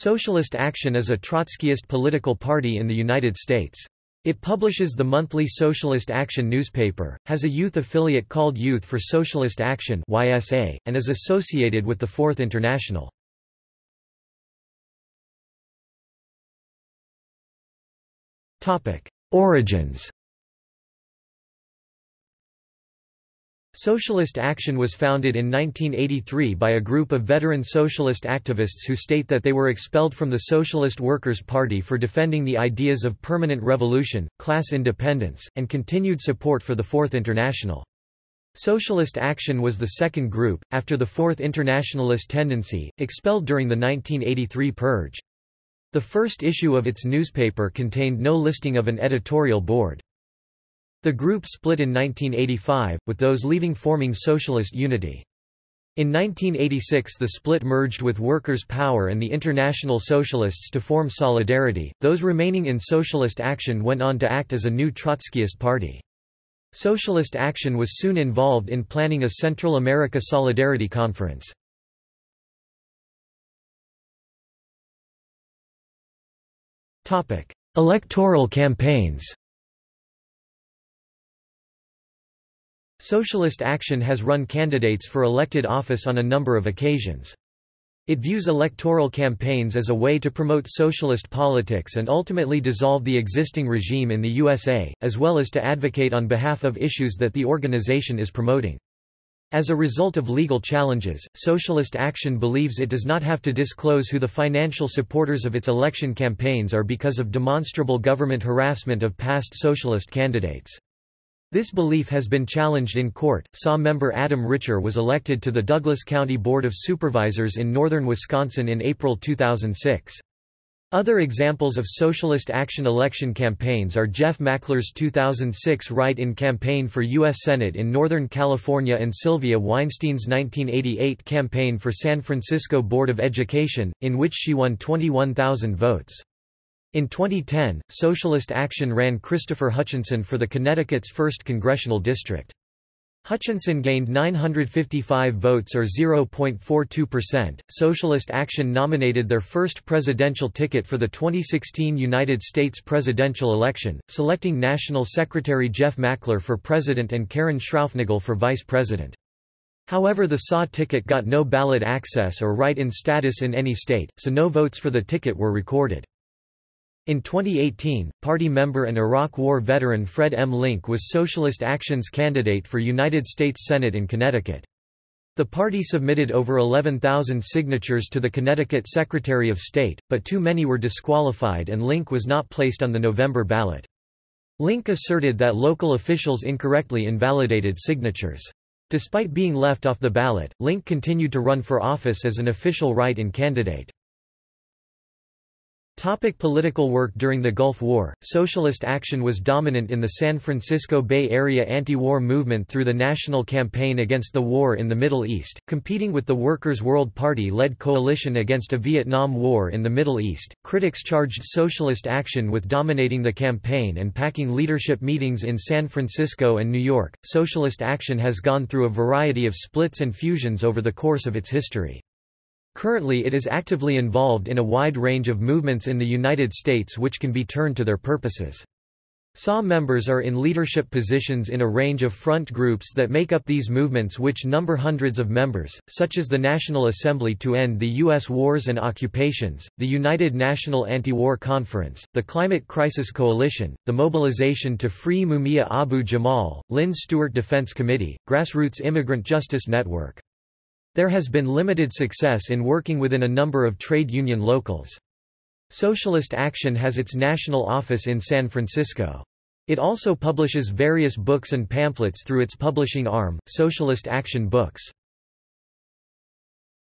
Socialist Action is a Trotskyist political party in the United States. It publishes the monthly Socialist Action newspaper, has a youth affiliate called Youth for Socialist Action (YSA), and is associated with the Fourth International. Origins. Socialist Action was founded in 1983 by a group of veteran socialist activists who state that they were expelled from the Socialist Workers' Party for defending the ideas of permanent revolution, class independence, and continued support for the Fourth International. Socialist Action was the second group, after the Fourth Internationalist tendency, expelled during the 1983 purge. The first issue of its newspaper contained no listing of an editorial board. The group split in 1985, with those leaving forming Socialist Unity. In 1986 the split merged with Workers' Power and the International Socialists to form Solidarity, those remaining in Socialist Action went on to act as a new Trotskyist party. Socialist Action was soon involved in planning a Central America Solidarity Conference. Electoral campaigns Socialist Action has run candidates for elected office on a number of occasions. It views electoral campaigns as a way to promote socialist politics and ultimately dissolve the existing regime in the USA, as well as to advocate on behalf of issues that the organization is promoting. As a result of legal challenges, Socialist Action believes it does not have to disclose who the financial supporters of its election campaigns are because of demonstrable government harassment of past socialist candidates. This belief has been challenged in court. SAW member Adam Ritscher was elected to the Douglas County Board of Supervisors in northern Wisconsin in April 2006. Other examples of Socialist Action election campaigns are Jeff Mackler's 2006 write-in campaign for U.S. Senate in Northern California and Sylvia Weinstein's 1988 campaign for San Francisco Board of Education, in which she won 21,000 votes. In 2010, Socialist Action ran Christopher Hutchinson for the Connecticut's 1st Congressional District. Hutchinson gained 955 votes or 0.42%. Socialist Action nominated their first presidential ticket for the 2016 United States presidential election, selecting National Secretary Jeff Mackler for president and Karen Schraufnagel for vice president. However the SAW ticket got no ballot access or write-in status in any state, so no votes for the ticket were recorded. In 2018, party member and Iraq War veteran Fred M. Linck was Socialist Action's candidate for United States Senate in Connecticut. The party submitted over 11,000 signatures to the Connecticut Secretary of State, but too many were disqualified and Linck was not placed on the November ballot. Linck asserted that local officials incorrectly invalidated signatures. Despite being left off the ballot, Linck continued to run for office as an official write-in candidate. Topic political work During the Gulf War, Socialist Action was dominant in the San Francisco Bay Area anti-war movement through the National Campaign Against the War in the Middle East, competing with the Workers' World Party-led coalition against a Vietnam War in the Middle East. Critics charged Socialist Action with dominating the campaign and packing leadership meetings in San Francisco and New York. Socialist Action has gone through a variety of splits and fusions over the course of its history. Currently it is actively involved in a wide range of movements in the United States which can be turned to their purposes. SAW members are in leadership positions in a range of front groups that make up these movements which number hundreds of members, such as the National Assembly to End the U.S. Wars and Occupations, the United National Anti-War Conference, the Climate Crisis Coalition, the Mobilization to Free Mumia Abu Jamal, Lynne Stewart Defense Committee, Grassroots Immigrant Justice Network. There has been limited success in working within a number of trade union locals. Socialist Action has its national office in San Francisco. It also publishes various books and pamphlets through its publishing arm, Socialist Action Books.